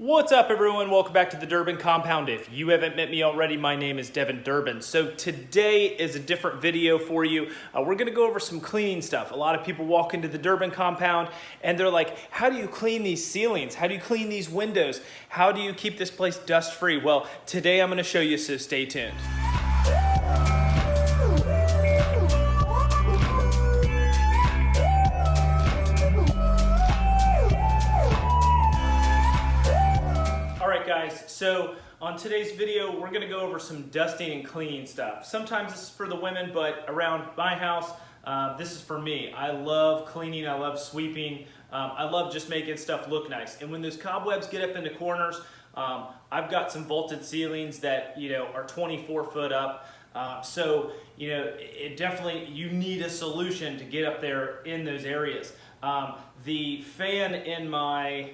What's up everyone? Welcome back to the Durbin Compound. If you haven't met me already, my name is Devin Durbin. So today is a different video for you. Uh, we're gonna go over some cleaning stuff. A lot of people walk into the Durbin Compound and they're like, how do you clean these ceilings? How do you clean these windows? How do you keep this place dust free? Well, today I'm gonna show you, so stay tuned. On today's video, we're gonna go over some dusting and cleaning stuff. Sometimes this is for the women, but around my house, uh, this is for me. I love cleaning, I love sweeping, um, I love just making stuff look nice. And when those cobwebs get up into corners, um, I've got some vaulted ceilings that you know are 24 foot up. Uh, so, you know, it definitely, you need a solution to get up there in those areas. Um, the fan in my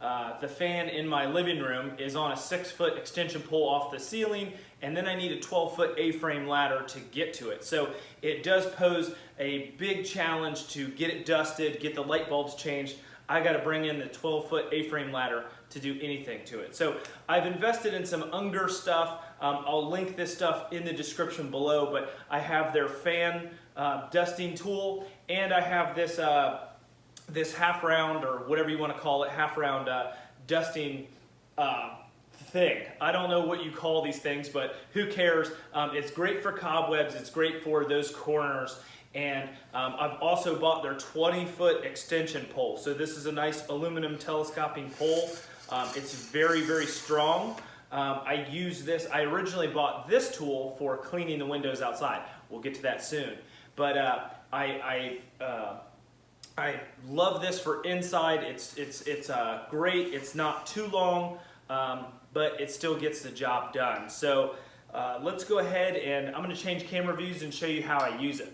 uh, the fan in my living room is on a six foot extension pole off the ceiling and then I need a 12 foot A-frame ladder to get to it. So it does pose a big challenge to get it dusted, get the light bulbs changed. I gotta bring in the 12 foot A-frame ladder to do anything to it. So I've invested in some Unger stuff. Um, I'll link this stuff in the description below, but I have their fan uh, dusting tool and I have this uh, this half round or whatever you want to call it, half round uh, dusting uh, thing. I don't know what you call these things, but who cares? Um, it's great for cobwebs. It's great for those corners. And um, I've also bought their 20 foot extension pole. So this is a nice aluminum telescoping pole. Um, it's very, very strong. Um, I use this, I originally bought this tool for cleaning the windows outside. We'll get to that soon. But uh, I, I uh, I love this for inside. It's, it's, it's uh, great. It's not too long, um, but it still gets the job done. So uh, let's go ahead and I'm gonna change camera views and show you how I use it.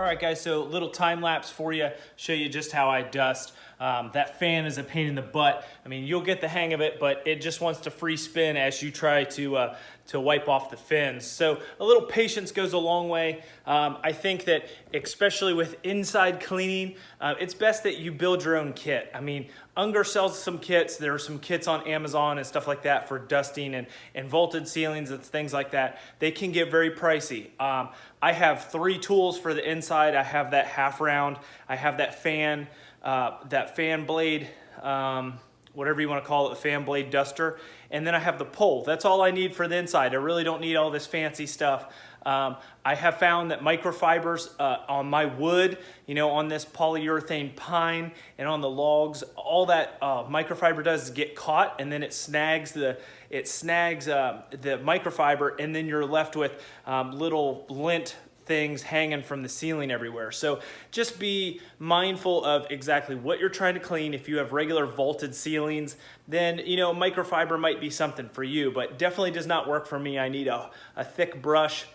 All right, guys, so little time lapse for you, show you just how I dust. Um, that fan is a pain in the butt. I mean, you'll get the hang of it, but it just wants to free spin as you try to, uh, to wipe off the fins. So a little patience goes a long way. Um, I think that especially with inside cleaning, uh, it's best that you build your own kit. I mean, Unger sells some kits. There are some kits on Amazon and stuff like that for dusting and, and vaulted ceilings and things like that. They can get very pricey. Um, I have three tools for the inside. I have that half round. I have that fan, uh, that fan blade, um, whatever you want to call it, the fan blade duster. And then I have the pole. That's all I need for the inside. I really don't need all this fancy stuff. Um, I have found that microfibers uh, on my wood, you know, on this polyurethane pine and on the logs, all that uh, microfiber does is get caught and then it snags the it snags uh, the microfiber and then you're left with um, little lint things hanging from the ceiling everywhere. So just be mindful of exactly what you're trying to clean. If you have regular vaulted ceilings, then you know microfiber might be something for you, but definitely does not work for me. I need a, a thick brush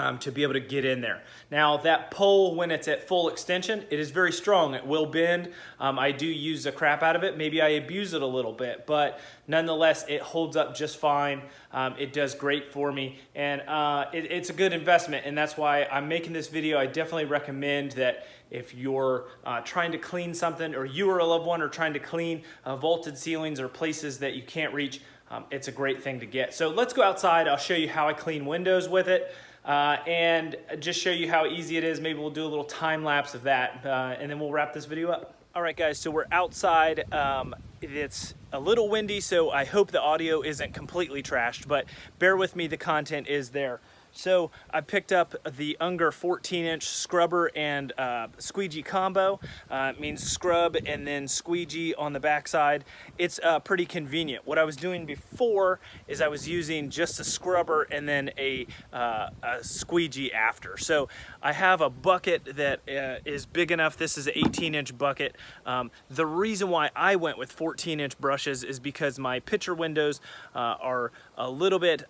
um, to be able to get in there. Now that pole, when it's at full extension, it is very strong. It will bend. Um, I do use the crap out of it. Maybe I abuse it a little bit, but nonetheless, it holds up just fine. Um, it does great for me, and uh, it, it's a good investment, and that's why I'm making this video. I definitely recommend that if you're uh, trying to clean something, or you or a loved one are trying to clean uh, vaulted ceilings or places that you can't reach, um, it's a great thing to get. So let's go outside. I'll show you how I clean windows with it uh, and just show you how easy it is. Maybe we'll do a little time lapse of that uh, and then we'll wrap this video up. All right, guys, so we're outside. Um, it's a little windy, so I hope the audio isn't completely trashed, but bear with me, the content is there. So I picked up the Unger 14 inch scrubber and uh, squeegee combo. Uh, it means scrub and then squeegee on the backside. It's uh, pretty convenient. What I was doing before is I was using just a scrubber and then a, uh, a squeegee after. So I have a bucket that uh, is big enough. This is an 18 inch bucket. Um, the reason why I went with 14 inch brushes is because my picture windows uh, are a little bit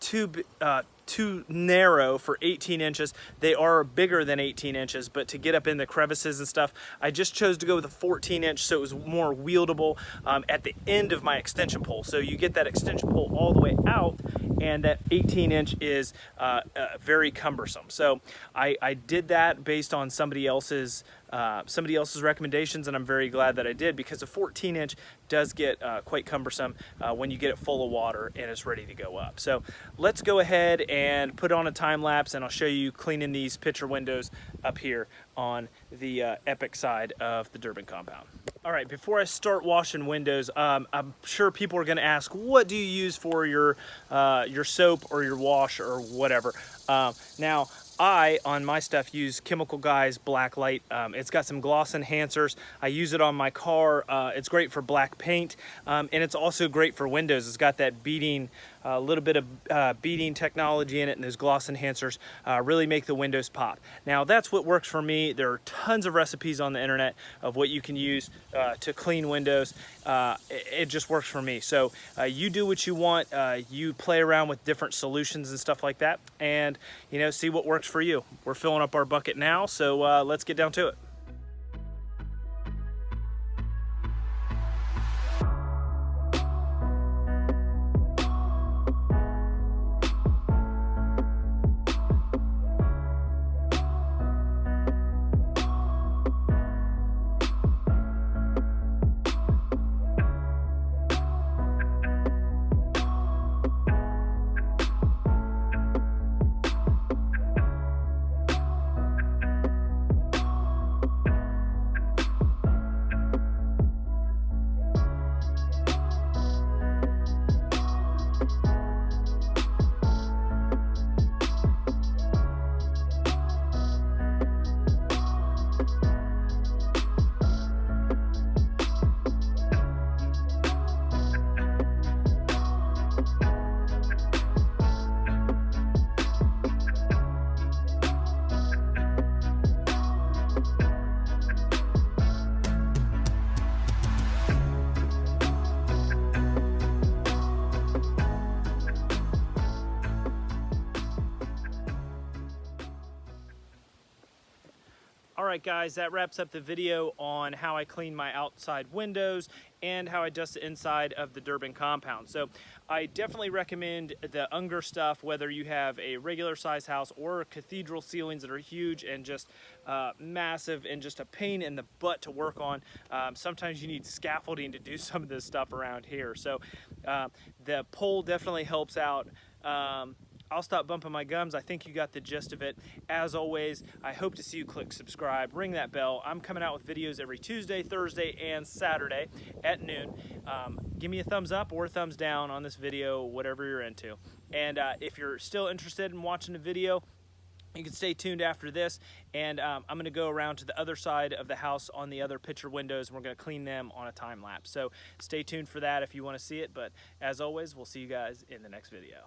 too too narrow for 18 inches. They are bigger than 18 inches, but to get up in the crevices and stuff, I just chose to go with a 14 inch so it was more wieldable um, at the end of my extension pole. So you get that extension pole all the way out and that 18 inch is uh, uh, very cumbersome. So I, I did that based on somebody else's uh, somebody else's recommendations and I'm very glad that I did because a 14 inch does get uh, quite cumbersome uh, when you get it full of water and it's ready to go up. So let's go ahead and put on a time lapse and I'll show you cleaning these picture windows up here on the uh, Epic side of the Durbin compound. All right, before I start washing windows, um, I'm sure people are gonna ask, what do you use for your, uh, your soap or your wash or whatever? Um, now, I, on my stuff, use Chemical Guys Black Light. Um, it's got some gloss enhancers. I use it on my car. Uh, it's great for black paint, um, and it's also great for windows. It's got that beading, a uh, little bit of uh, beading technology in it, and those gloss enhancers uh, really make the windows pop. Now, that's what works for me. There are tons of recipes on the internet of what you can use uh, to clean windows. Uh, it, it, just works for me. So you do what you want. you play around with different solutions and stuff like that, and you know, see what works for you. We're filling up our bucket now, so uh, let's get down to it. Right, guys, that wraps up the video on how I clean my outside windows and how I dust the inside of the Durbin compound. So I definitely recommend the Unger stuff, whether you have a regular size house or cathedral ceilings that are huge and just uh, massive and just a pain in the butt to work on. Um, sometimes you need scaffolding to do some of this stuff around here. So uh, the pole definitely helps out. Um, I'll stop bumping my gums. I think you got the gist of it. As always, I hope to see you click subscribe, ring that bell. I'm coming out with videos every Tuesday, Thursday, and Saturday at noon. Um, give me a thumbs up or thumbs down on this video, whatever you're into. And uh, if you're still interested in watching the video, you can stay tuned after this and um, I'm gonna go around to the other side of the house on the other picture windows and we're gonna clean them on a time lapse. So stay tuned for that if you wanna see it, but as always, we'll see you guys in the next video.